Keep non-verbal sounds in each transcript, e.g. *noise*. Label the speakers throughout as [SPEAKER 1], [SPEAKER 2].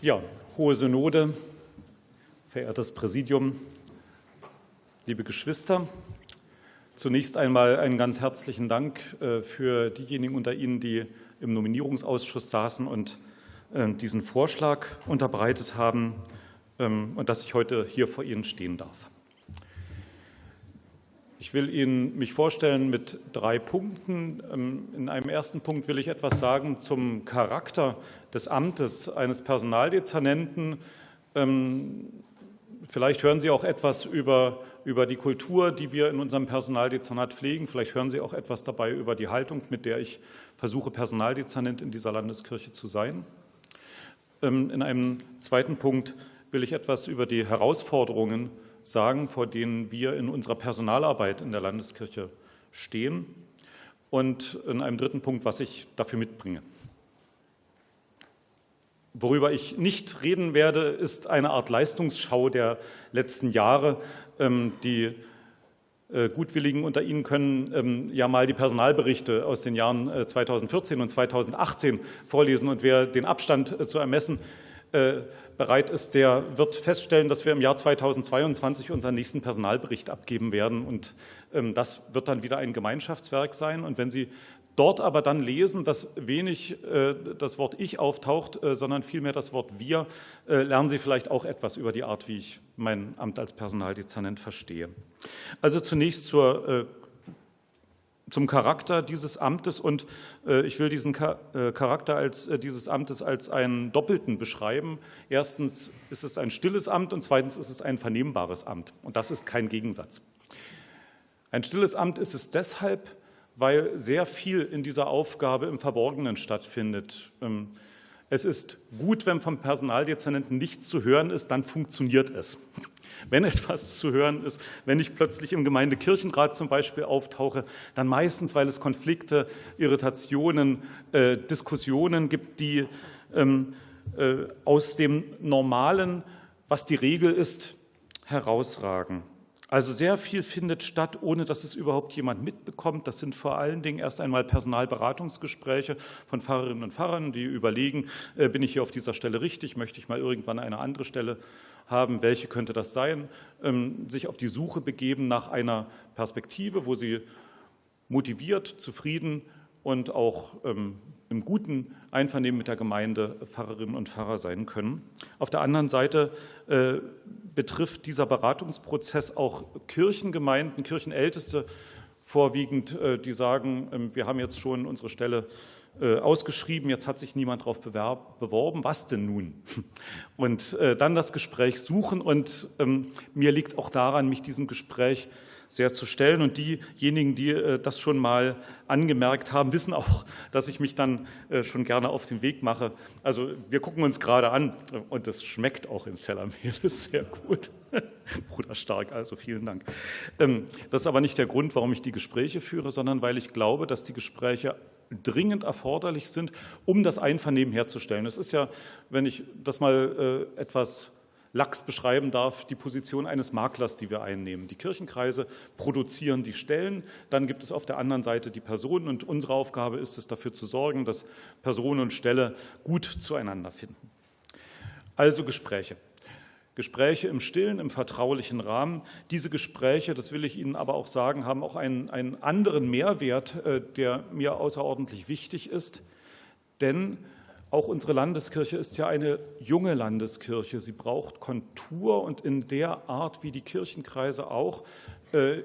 [SPEAKER 1] Ja, Hohe Synode, verehrtes Präsidium, liebe Geschwister, zunächst einmal einen ganz herzlichen Dank äh, für diejenigen unter Ihnen, die im Nominierungsausschuss saßen und äh, diesen Vorschlag unterbreitet haben ähm, und dass ich heute hier vor Ihnen stehen darf. Ich will Ihnen mich vorstellen mit drei Punkten. Ähm, in einem ersten Punkt will ich etwas sagen zum Charakter des Amtes eines Personaldezernenten. Ähm, vielleicht hören Sie auch etwas über, über die Kultur, die wir in unserem Personaldezernat pflegen. Vielleicht hören Sie auch etwas dabei über die Haltung, mit der ich versuche, Personaldezernent in dieser Landeskirche zu sein. Ähm, in einem zweiten Punkt will ich etwas über die Herausforderungen sagen, vor denen wir in unserer Personalarbeit in der Landeskirche stehen und in einem dritten Punkt, was ich dafür mitbringe. Worüber ich nicht reden werde, ist eine Art Leistungsschau der letzten Jahre. Ähm, die äh, Gutwilligen unter Ihnen können ähm, ja mal die Personalberichte aus den Jahren 2014 äh, und 2018 vorlesen. Und wer den Abstand äh, zu ermessen bereit ist, der wird feststellen, dass wir im Jahr 2022 unseren nächsten Personalbericht abgeben werden. Und ähm, das wird dann wieder ein Gemeinschaftswerk sein. Und wenn Sie dort aber dann lesen, dass wenig äh, das Wort Ich auftaucht, äh, sondern vielmehr das Wort Wir, äh, lernen Sie vielleicht auch etwas über die Art, wie ich mein Amt als Personaldezernent verstehe. Also zunächst zur zum Charakter dieses Amtes und äh, ich will diesen äh, Charakter als, äh, dieses Amtes als einen doppelten beschreiben. Erstens ist es ein stilles Amt und zweitens ist es ein vernehmbares Amt und das ist kein Gegensatz. Ein stilles Amt ist es deshalb, weil sehr viel in dieser Aufgabe im Verborgenen stattfindet. Ähm, es ist gut, wenn vom Personaldezernenten nichts zu hören ist, dann funktioniert es wenn etwas zu hören ist, wenn ich plötzlich im Gemeindekirchenrat zum Beispiel auftauche, dann meistens, weil es Konflikte, Irritationen, äh, Diskussionen gibt, die ähm, äh, aus dem Normalen, was die Regel ist, herausragen. Also sehr viel findet statt, ohne dass es überhaupt jemand mitbekommt. Das sind vor allen Dingen erst einmal Personalberatungsgespräche von Pfarrerinnen und Pfarrern, die überlegen, äh, bin ich hier auf dieser Stelle richtig, möchte ich mal irgendwann eine andere Stelle haben, welche könnte das sein, ähm, sich auf die Suche begeben nach einer Perspektive, wo sie motiviert, zufrieden und auch ähm, im guten Einvernehmen mit der Gemeinde Pfarrerinnen und Pfarrer sein können. Auf der anderen Seite äh, betrifft dieser Beratungsprozess auch Kirchengemeinden, Kirchenälteste vorwiegend, äh, die sagen, äh, wir haben jetzt schon unsere Stelle äh, ausgeschrieben, jetzt hat sich niemand darauf beworben, was denn nun? Und äh, dann das Gespräch suchen und ähm, mir liegt auch daran, mich diesem Gespräch sehr zu stellen. Und diejenigen, die äh, das schon mal angemerkt haben, wissen auch, *laughs* dass ich mich dann äh, schon gerne auf den Weg mache. Also wir gucken uns gerade an und das schmeckt auch in Zellermehl, *laughs* sehr gut. *laughs* Bruder Stark, also vielen Dank. Ähm, das ist aber nicht der Grund, warum ich die Gespräche führe, sondern weil ich glaube, dass die Gespräche dringend erforderlich sind, um das Einvernehmen herzustellen. Es ist ja, wenn ich das mal äh, etwas lax beschreiben darf, die Position eines Maklers, die wir einnehmen. Die Kirchenkreise produzieren die Stellen, dann gibt es auf der anderen Seite die Personen und unsere Aufgabe ist es, dafür zu sorgen, dass Person und Stelle gut zueinander finden. Also Gespräche. Gespräche im stillen, im vertraulichen Rahmen. Diese Gespräche, das will ich Ihnen aber auch sagen, haben auch einen, einen anderen Mehrwert, äh, der mir außerordentlich wichtig ist. Denn auch unsere Landeskirche ist ja eine junge Landeskirche. Sie braucht Kontur und in der Art, wie die Kirchenkreise auch äh,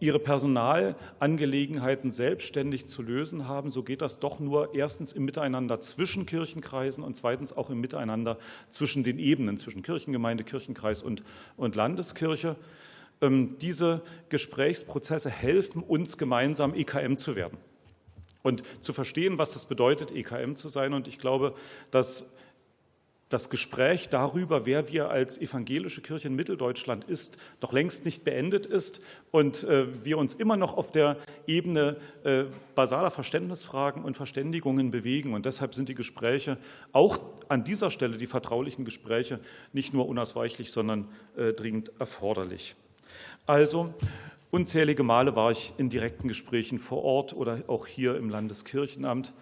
[SPEAKER 1] ihre Personalangelegenheiten selbstständig zu lösen haben, so geht das doch nur erstens im Miteinander zwischen Kirchenkreisen und zweitens auch im Miteinander zwischen den Ebenen, zwischen Kirchengemeinde, Kirchenkreis und, und Landeskirche. Ähm, diese Gesprächsprozesse helfen uns gemeinsam EKM zu werden und zu verstehen, was das bedeutet, EKM zu sein. Und ich glaube, dass das Gespräch darüber, wer wir als evangelische Kirche in Mitteldeutschland ist, noch längst nicht beendet ist und äh, wir uns immer noch auf der Ebene äh, basaler Verständnisfragen und Verständigungen bewegen. Und deshalb sind die Gespräche auch an dieser Stelle, die vertraulichen Gespräche, nicht nur unausweichlich, sondern äh, dringend erforderlich. Also Unzählige Male war ich in direkten Gesprächen vor Ort oder auch hier im Landeskirchenamt.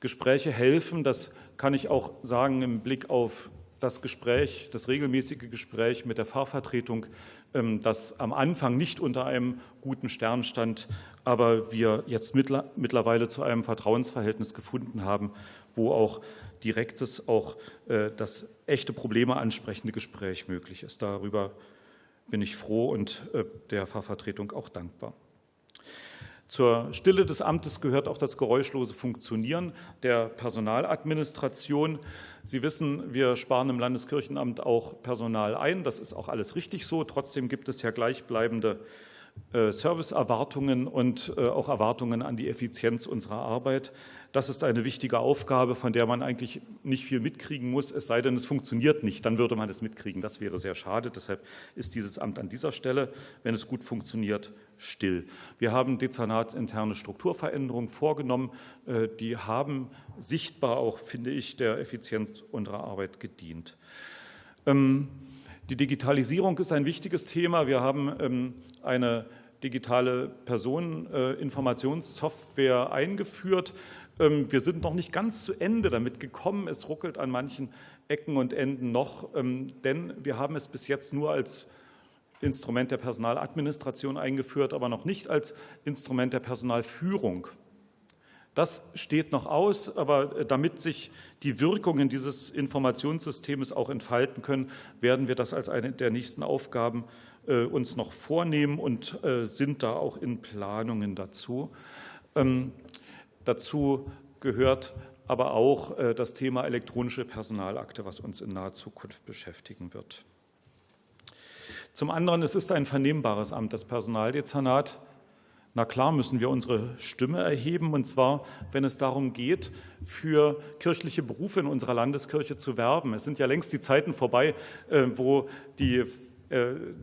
[SPEAKER 1] Gespräche helfen, das kann ich auch sagen im Blick auf das Gespräch, das regelmäßige Gespräch mit der Fahrvertretung, ähm, das am Anfang nicht unter einem guten Stern stand, aber wir jetzt mittlerweile zu einem Vertrauensverhältnis gefunden haben, wo auch direktes, auch äh, das echte Probleme ansprechende Gespräch möglich ist. Darüber bin ich froh und äh, der Fahrvertretung auch dankbar. Zur Stille des Amtes gehört auch das geräuschlose Funktionieren der Personaladministration. Sie wissen, wir sparen im Landeskirchenamt auch Personal ein. Das ist auch alles richtig so. Trotzdem gibt es ja gleichbleibende äh, Serviceerwartungen und äh, auch Erwartungen an die Effizienz unserer Arbeit. Das ist eine wichtige Aufgabe, von der man eigentlich nicht viel mitkriegen muss, es sei denn, es funktioniert nicht. Dann würde man es mitkriegen. Das wäre sehr schade. Deshalb ist dieses Amt an dieser Stelle, wenn es gut funktioniert, still. Wir haben dezernatsinterne Strukturveränderungen vorgenommen. Äh, die haben sichtbar auch, finde ich, der Effizienz unserer Arbeit gedient. Ähm, die Digitalisierung ist ein wichtiges Thema. Wir haben ähm, eine digitale Personeninformationssoftware eingeführt. Ähm, wir sind noch nicht ganz zu Ende damit gekommen. Es ruckelt an manchen Ecken und Enden noch, ähm, denn wir haben es bis jetzt nur als Instrument der Personaladministration eingeführt, aber noch nicht als Instrument der Personalführung. Das steht noch aus, aber damit sich die Wirkungen dieses Informationssystems auch entfalten können, werden wir das als eine der nächsten Aufgaben äh, uns noch vornehmen und äh, sind da auch in Planungen dazu. Ähm, dazu gehört aber auch äh, das Thema elektronische Personalakte, was uns in naher Zukunft beschäftigen wird. Zum anderen, es ist ein vernehmbares Amt, das Personaldezernat. Na klar müssen wir unsere Stimme erheben, und zwar, wenn es darum geht, für kirchliche Berufe in unserer Landeskirche zu werben. Es sind ja längst die Zeiten vorbei, wo die äh,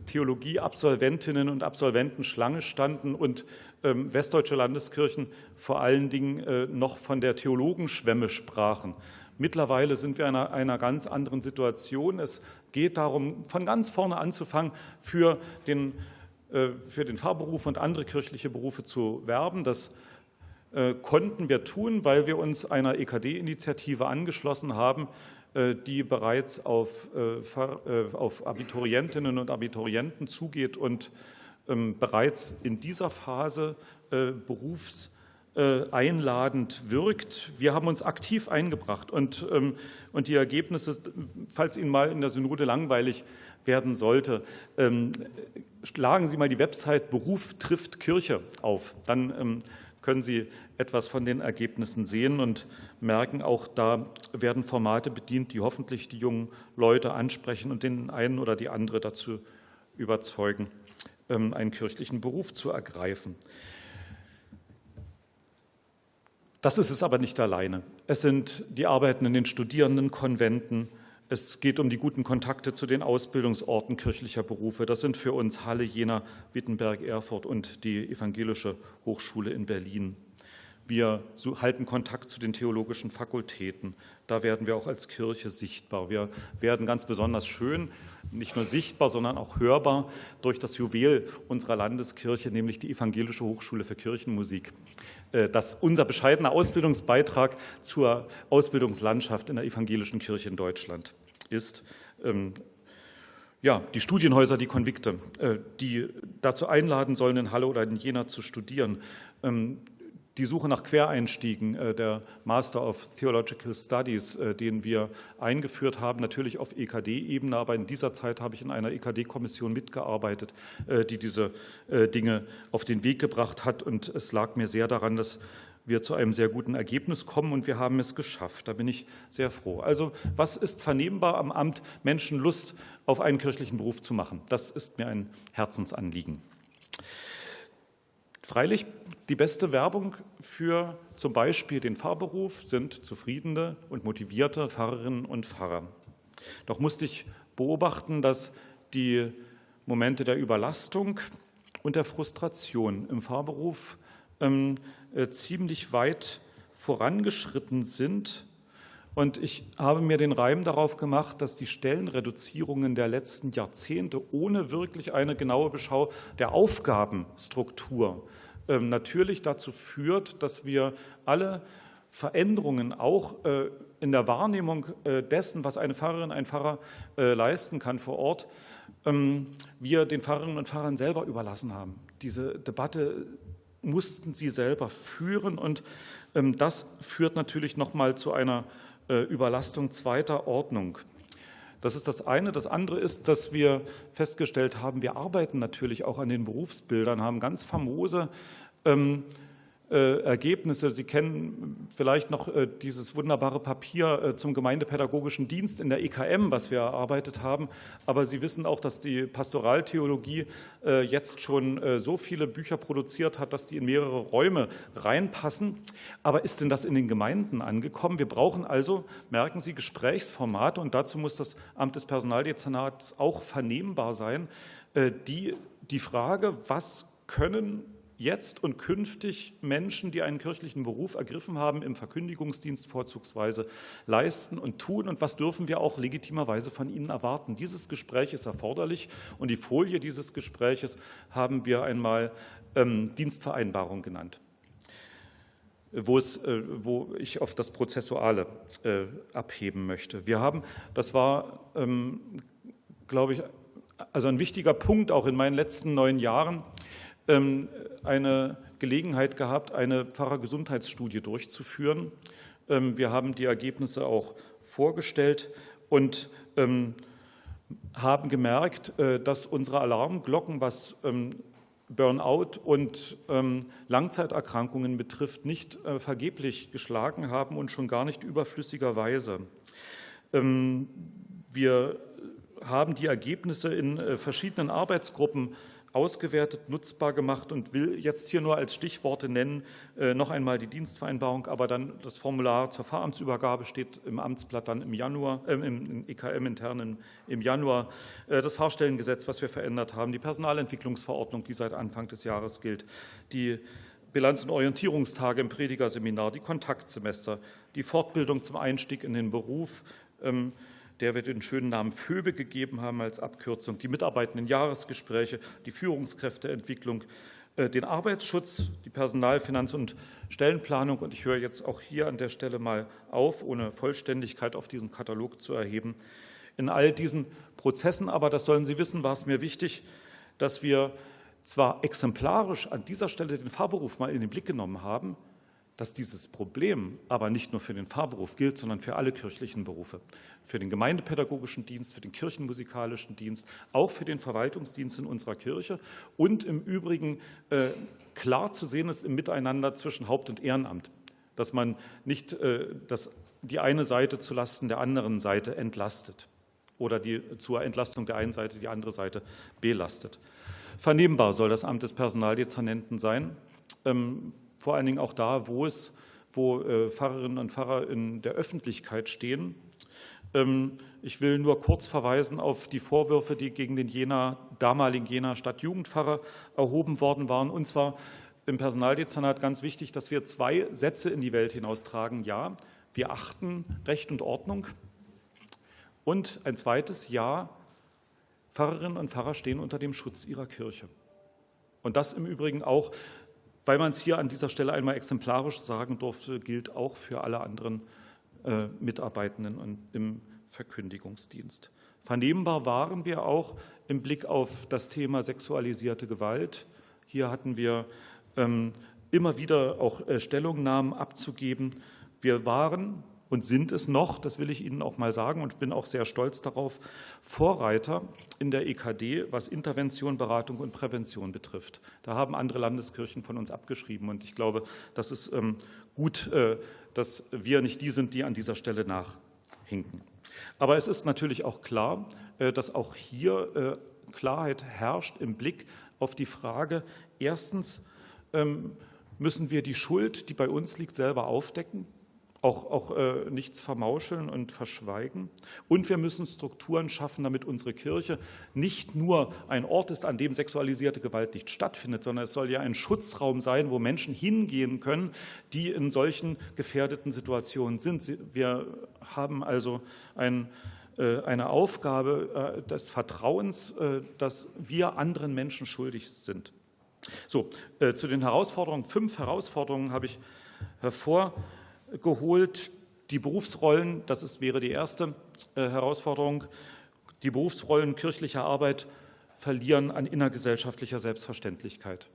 [SPEAKER 1] Theologieabsolventinnen und Absolventen Schlange standen und ähm, westdeutsche Landeskirchen vor allen Dingen äh, noch von der Theologenschwemme sprachen. Mittlerweile sind wir in einer, einer, ganz anderen Situation. Es geht darum, von ganz vorne anzufangen, für den, äh, für den Pfarrberuf und andere kirchliche Berufe zu werben. Das konnten wir tun, weil wir uns einer EKD-Initiative angeschlossen haben, äh, die bereits auf, äh, äh, auf Abiturientinnen und Abiturienten zugeht und ähm, bereits in dieser Phase berufseinladend wirkt. Wir haben uns aktiv eingebracht und, ähm, und die Ergebnisse, falls Ihnen mal in der Synode langweilig werden sollte, ähm, schlagen Sie mal die Website Beruf trifft Kirche auf. Dann können Sie etwas von den Ergebnissen sehen und merken, auch da werden Formate bedient, die hoffentlich die jungen Leute ansprechen und den einen oder die andere dazu überzeugen, ähm, einen kirchlichen Beruf zu ergreifen. Das ist es aber nicht alleine. Es sind die Arbeiten in den Studierendenkonventen, es geht um die guten Kontakte zu den Ausbildungsorten kirchlicher Berufe. Das sind für uns Halle, Jena, Wittenberg, Erfurt und die Evangelische Hochschule in Berlin. Wir halten Kontakt zu den theologischen Fakultäten. Da werden wir auch als Kirche sichtbar. Wir werden ganz besonders schön, nicht nur sichtbar, sondern auch hörbar durch das Juwel unserer Landeskirche, nämlich die Evangelische Hochschule für Kirchenmusik. Äh, das ist unser bescheidener Ausbildungsbeitrag zur Ausbildungslandschaft in der evangelischen Kirche in Deutschland ist. Ähm, ja, die Studienhäuser, die Konvikte, äh, die dazu einladen sollen, in Halle oder in Jena zu studieren, ähm, die Suche nach Quereinstiegen, äh, der Master of Theological Studies, äh, den wir eingeführt haben, natürlich auf EKD-Ebene, aber in dieser Zeit habe ich in einer EKD-Kommission mitgearbeitet, äh, die diese Dinge auf den Weg gebracht hat. Und es lag mir sehr daran, dass wir zu einem sehr guten Ergebnis kommen und wir haben es geschafft. Da bin ich sehr froh. Also was ist vernehmbar am Amt, Menschen Lust auf einen kirchlichen Beruf zu machen? Das ist mir ein Herzensanliegen. Freilich, die beste Werbung für zum Beispiel den Pfarrberuf sind zufriedene und motivierte Pfarrerinnen und Pfarrer. Doch musste ich beobachten, dass die Momente der Überlastung und der Frustration im Pfarrberuf ähm, äh, ziemlich weit vorangeschritten sind. Und ich habe mir den Reim darauf gemacht, dass die Stellenreduzierungen der letzten Jahrzehnte ohne wirklich eine genaue Beschau der Aufgabenstruktur ähm, natürlich dazu führt, dass wir alle Veränderungen auch äh, in der Wahrnehmung dessen, was eine Pfarrerin, ein Pfarrer leisten kann vor Ort, ähm, wir den Pfarrerinnen und Pfarrern selber überlassen haben. Diese Debatte mussten sie selber führen und ähm, das führt natürlich nochmal zu einer äh, Überlastung zweiter Ordnung. Das ist das eine. Das andere ist, dass wir festgestellt haben, wir arbeiten natürlich auch an den Berufsbildern, haben ganz famose ähm, äh, Ergebnisse. Sie kennen vielleicht noch äh, dieses wunderbare Papier äh, zum gemeindepädagogischen Dienst in der EKM, was wir erarbeitet haben. Aber Sie wissen auch, dass die Pastoraltheologie jetzt schon so viele Bücher produziert hat, dass die in mehrere Räume reinpassen. Aber ist denn das in den Gemeinden angekommen? Wir brauchen also, merken Sie, Gesprächsformate und dazu muss das Amt des Personaldezernats auch vernehmbar sein. Die, die Frage, was können jetzt und künftig Menschen, die einen kirchlichen Beruf ergriffen haben, im Verkündigungsdienst vorzugsweise leisten und tun und was dürfen wir auch legitimerweise von ihnen erwarten. Dieses Gespräch ist erforderlich und die Folie dieses Gespräches haben wir einmal ähm, Dienstvereinbarung genannt wo, es, äh, wo ich auf das Prozessuale äh, abheben möchte. Wir haben, das war, ähm, glaube ich, also ein wichtiger Punkt auch in meinen letzten neun Jahren, eine Gelegenheit gehabt, eine Pfarrergesundheitsstudie durchzuführen. Ähm, wir haben die Ergebnisse auch vorgestellt und ähm, haben gemerkt, äh, dass unsere Alarmglocken, was Burnout und Langzeiterkrankungen betrifft, nicht äh, vergeblich geschlagen haben und schon gar nicht überflüssigerweise. Wir haben die Ergebnisse in äh, verschiedenen Arbeitsgruppen ausgewertet, nutzbar gemacht und will jetzt hier nur als Stichworte nennen, äh, noch einmal die Dienstvereinbarung, aber dann das Formular zur Fahramtsübergabe steht im Amtsblatt dann im Januar, äh, im EKM intern im, im Januar, äh, das Fahrstellengesetz, was wir verändert haben, die Personalentwicklungsverordnung, die seit Anfang des Jahres gilt, die Bilanz- und Orientierungstage im Predigerseminar, die Kontaktsemester, die Fortbildung zum Einstieg in den Beruf, ähm, der wir den schönen Namen FÖBE gegeben haben als Abkürzung, die mitarbeitenden Jahresgespräche, die Führungskräfteentwicklung, äh, den Arbeitsschutz, die Personal-, Finanz- und Stellenplanung. Und ich höre jetzt auch hier an der Stelle mal auf, ohne Vollständigkeit auf diesen Katalog zu erheben. In all diesen Prozessen, aber das sollen Sie wissen, war es mir wichtig, dass wir zwar exemplarisch an dieser Stelle den Fahrberuf mal in den Blick genommen haben, dass dieses Problem aber nicht nur für den Pfarrberuf gilt, sondern für alle kirchlichen Berufe, für den gemeindepädagogischen Dienst, für den kirchenmusikalischen Dienst, auch für den Verwaltungsdienst in unserer Kirche und im Übrigen äh, klar zu sehen ist im Miteinander zwischen Haupt- und Ehrenamt, dass man nicht äh, dass die eine Seite zulasten der anderen Seite entlastet oder die zur Entlastung der einen Seite die andere Seite belastet. Vernehmbar soll das Amt des Personaldezernenten sein. Ähm, vor allen Dingen auch da, wo es, wo äh, Pfarrerinnen und Pfarrer in der Öffentlichkeit stehen. Ähm, ich will nur kurz verweisen auf die Vorwürfe, die gegen den Jena, damaligen Jena Stadtjugendpfarrer erhoben worden waren. Und zwar im Personaldezernat ganz wichtig, dass wir zwei Sätze in die Welt hinaustragen. Ja, wir achten Recht und Ordnung. Und ein zweites Ja, Pfarrerinnen und Pfarrer stehen unter dem Schutz ihrer Kirche. Und das im Übrigen auch weil man es hier an dieser Stelle einmal exemplarisch sagen durfte, gilt auch für alle anderen äh, Mitarbeitenden im Verkündigungsdienst. Vernehmbar waren wir auch im Blick auf das Thema sexualisierte Gewalt. Hier hatten wir ähm, immer wieder auch äh, Stellungnahmen abzugeben. Wir waren und sind es noch, das will ich Ihnen auch mal sagen und bin auch sehr stolz darauf, Vorreiter in der EKD, was Intervention, Beratung und Prävention betrifft. Da haben andere Landeskirchen von uns abgeschrieben und ich glaube, das ist ähm, gut, äh, dass wir nicht die sind, die an dieser Stelle nachhinken. Aber es ist natürlich auch klar, äh, dass auch hier äh, Klarheit herrscht im Blick auf die Frage, erstens ähm, müssen wir die Schuld, die bei uns liegt, selber aufdecken auch, auch äh, nichts vermauscheln und verschweigen. Und wir müssen Strukturen schaffen, damit unsere Kirche nicht nur ein Ort ist, an dem sexualisierte Gewalt nicht stattfindet, sondern es soll ja ein Schutzraum sein, wo Menschen hingehen können, die in solchen gefährdeten Situationen sind. Wir haben also ein äh, eine Aufgabe äh, des Vertrauens, äh, dass wir anderen Menschen schuldig sind. So, zu den Herausforderungen, fünf Herausforderungen habe ich hervor geholt. Die Berufsrollen, das ist, wäre die erste äh, Herausforderung, die Berufsrollen kirchlicher Arbeit verlieren an innergesellschaftlicher Selbstverständlichkeit.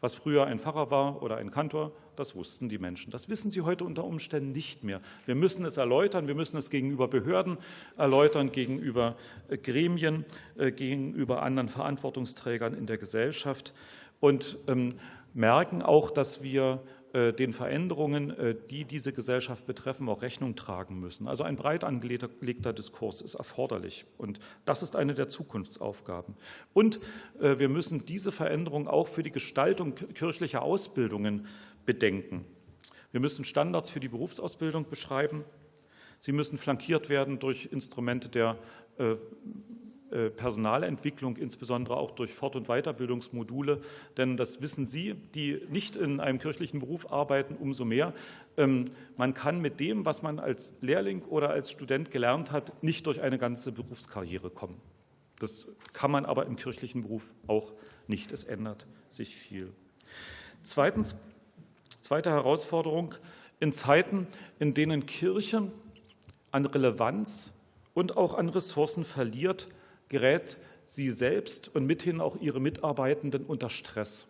[SPEAKER 1] Was früher ein Pfarrer war oder ein Kantor, das wussten die Menschen. Das wissen sie heute unter Umständen nicht mehr. Wir müssen es erläutern, wir müssen es gegenüber Behörden erläutern, gegenüber äh, Gremien, äh, gegenüber anderen Verantwortungsträgern in der Gesellschaft und ähm, merken auch, dass wir den Veränderungen, äh, die diese Gesellschaft betreffen, auch Rechnung tragen müssen. Also ein breit angelegter Diskurs ist erforderlich und das ist eine der Zukunftsaufgaben. Und äh, wir müssen diese Veränderung auch für die Gestaltung kirchlicher Ausbildungen bedenken. Wir müssen Standards für die Berufsausbildung beschreiben. Sie müssen flankiert werden durch Instrumente der äh, Personalentwicklung, insbesondere auch durch Fort- und Weiterbildungsmodule. Denn das wissen Sie, die nicht in einem kirchlichen Beruf arbeiten, umso mehr. Ähm, man kann mit dem, was man als Lehrling oder als Student gelernt hat, nicht durch eine ganze Berufskarriere kommen. Das kann man aber im kirchlichen Beruf auch nicht. Es ändert sich viel. Zweitens, zweite Herausforderung, in Zeiten, in denen Kirche an Relevanz und auch an Ressourcen verliert, gerät sie selbst und mithin auch ihre Mitarbeitenden unter Stress.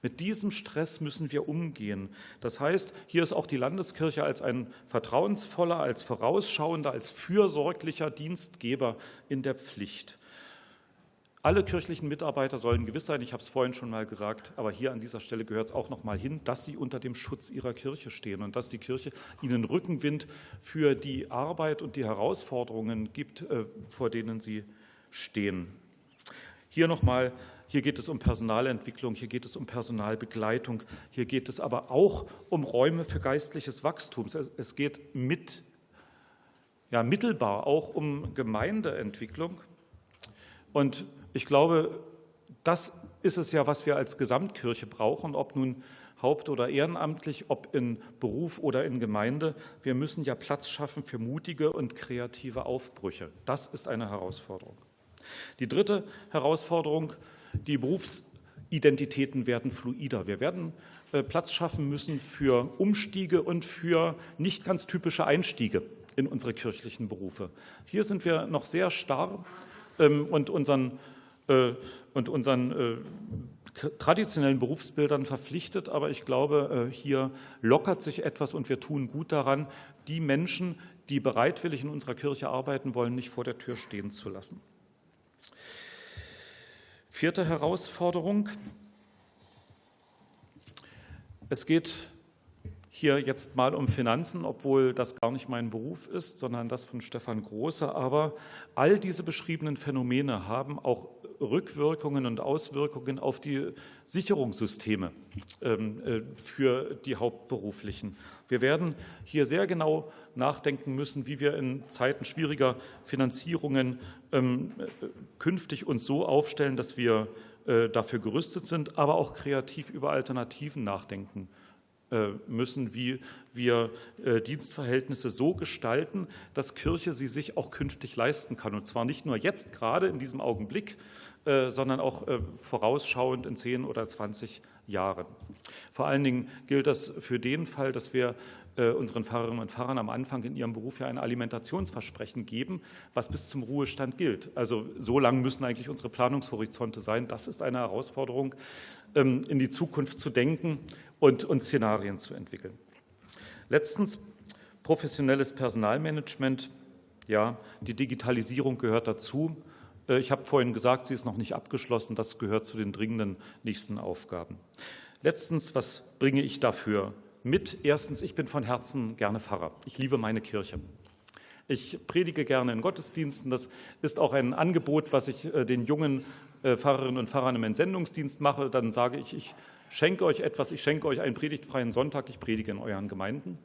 [SPEAKER 1] Mit diesem Stress müssen wir umgehen. Das heißt, hier ist auch die Landeskirche als ein vertrauensvoller, als vorausschauender, als fürsorglicher Dienstgeber in der Pflicht. Alle kirchlichen Mitarbeiter sollen gewiss sein, ich habe es vorhin schon mal gesagt, aber hier an dieser Stelle gehört es auch noch mal hin, dass sie unter dem Schutz ihrer Kirche stehen und dass die Kirche ihnen Rückenwind für die Arbeit und die Herausforderungen gibt, äh, vor denen sie stehen. Hier nochmal, hier geht es um Personalentwicklung, hier geht es um Personalbegleitung, hier geht es aber auch um Räume für geistliches Wachstum. Es geht mit, ja, mittelbar auch um Gemeindeentwicklung. Und ich glaube, das ist es ja, was wir als Gesamtkirche brauchen, ob nun haupt- oder ehrenamtlich, ob in Beruf oder in Gemeinde. Wir müssen ja Platz schaffen für mutige und kreative Aufbrüche. Das ist eine Herausforderung. Die dritte Herausforderung, die Berufsidentitäten werden fluider. Wir werden äh, Platz schaffen müssen für Umstiege und für nicht ganz typische Einstiege in unsere kirchlichen Berufe. Hier sind wir noch sehr starr ähm, und unseren, äh, und unseren äh, traditionellen Berufsbildern verpflichtet, aber ich glaube, hier lockert sich etwas und wir tun gut daran, die Menschen, die bereitwillig in unserer Kirche arbeiten wollen, nicht vor der Tür stehen zu lassen. Vierte Herausforderung. Es geht hier jetzt mal um Finanzen, obwohl das gar nicht mein Beruf ist, sondern das von Stefan Große. Aber all diese beschriebenen Phänomene haben auch Rückwirkungen und Auswirkungen auf die Sicherungssysteme ähm, äh, für die Hauptberuflichen. Wir werden hier sehr genau nachdenken müssen, wie wir in Zeiten schwieriger Finanzierungen ähm, künftig uns so aufstellen, dass wir äh, dafür gerüstet sind, aber auch kreativ über Alternativen nachdenken äh, müssen, wie wir äh, Dienstverhältnisse so gestalten, dass Kirche sie sich auch künftig leisten kann. Und zwar nicht nur jetzt gerade in diesem Augenblick, sondern auch vorausschauend in 10 oder 20 Jahren. Vor allen Dingen gilt das für den Fall, dass wir unseren Pfarrerinnen und Pfarrern am Anfang in ihrem Beruf ja ein Alimentationsversprechen geben, was bis zum Ruhestand gilt. Also so lang müssen eigentlich unsere Planungshorizonte sein. Das ist eine Herausforderung, ähm, in die Zukunft zu denken und, und Szenarien zu entwickeln. Letztens professionelles Personalmanagement. Ja, die Digitalisierung gehört dazu. Äh, ich habe vorhin gesagt, sie ist noch nicht abgeschlossen. Das gehört zu den dringenden nächsten Aufgaben. Letztens, was bringe ich dafür mit? Erstens, ich bin von Herzen gerne Pfarrer. Ich liebe meine Kirche. Ich predige gerne in Gottesdiensten. Das ist auch ein Angebot, was ich äh, den jungen äh, Pfarrerinnen und Pfarrern im Entsendungsdienst mache. Dann sage ich, ich schenke euch etwas, ich schenke euch einen predigtfreien Sonntag, ich predige in euren Gemeinden.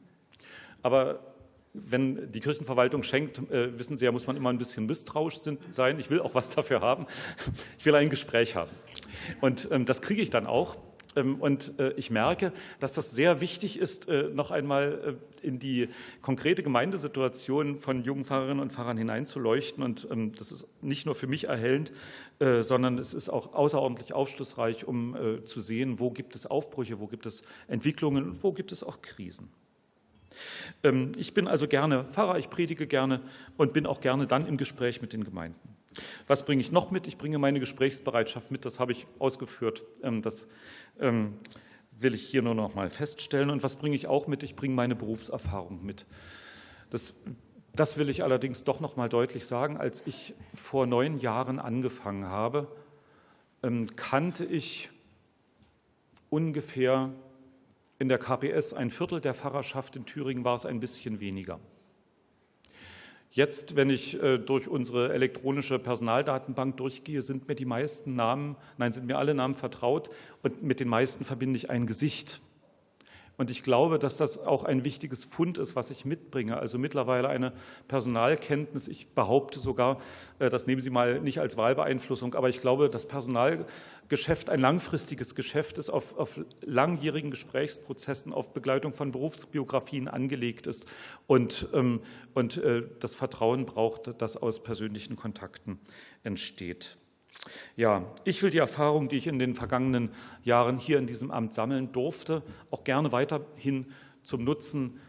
[SPEAKER 1] Aber wenn die Kirchenverwaltung schenkt, äh, wissen Sie ja, muss man immer ein bisschen misstrauisch sein. Ich will auch was *laughs* dafür haben. Ich will ein Gespräch haben. Und ähm, das kriege ich dann auch. Ähm, und äh, ich merke, dass das sehr wichtig ist, äh, noch einmal in die konkrete Gemeindesituation von jungen Pfarrerinnen und Pfarrern hineinzuleuchten. Und ähm, das ist nicht nur für mich erhellend, sondern es ist auch außerordentlich aufschlussreich, um zu sehen, wo gibt es Aufbrüche, wo gibt es Entwicklungen und wo gibt es auch Krisen. Ähm, ich bin also gerne Pfarrer, ich predige gerne und bin auch gerne dann im Gespräch mit den Gemeinden. Was bringe ich noch mit? Ich bringe meine Gesprächsbereitschaft mit, das habe ich ausgeführt. Ähm, das ähm, will ich hier nur noch mal feststellen. Und was bringe ich auch mit? Ich bringe meine Berufserfahrung mit. Das, das will ich allerdings doch noch mal deutlich sagen. Als ich vor neun Jahren angefangen habe, kannte ich ungefähr in der KPS ein Viertel der Pfarrerschaft, in Thüringen war es ein bisschen weniger. Jetzt, wenn ich äh, durch unsere elektronische Personaldatenbank durchgehe, sind mir die meisten Namen, nein, sind mir alle Namen vertraut und mit den meisten verbinde ich ein Gesicht. Und ich glaube, dass das auch ein wichtiges Fund ist, was ich mitbringe. Also mittlerweile eine Personalkenntnis. Ich behaupte sogar, äh, das nehmen Sie mal nicht als Wahlbeeinflussung, aber ich glaube, das Personalgeschäft ein langfristiges Geschäft ist, auf, auf langjährigen Gesprächsprozessen, auf Begleitung von Berufsbiografien angelegt ist und, ähm, und äh, das Vertrauen braucht, das aus persönlichen Kontakten entsteht. Ja, ich will die Erfahrung, die ich in den vergangenen Jahren hier in diesem Amt sammeln durfte, auch gerne weiterhin zum Nutzen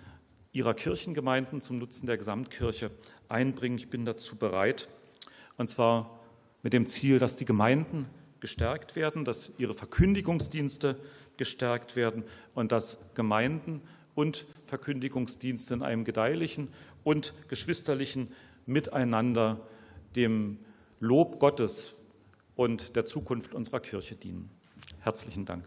[SPEAKER 1] Ihrer Kirchengemeinden, zum Nutzen der Gesamtkirche einbringen. Ich bin dazu bereit, und zwar mit dem Ziel, dass die Gemeinden gestärkt werden, dass ihre Verkündigungsdienste gestärkt werden und dass Gemeinden und Verkündigungsdienste in einem gedeihlichen und geschwisterlichen Miteinander dem Lob Gottes und der Zukunft unserer Kirche dienen. Herzlichen Dank.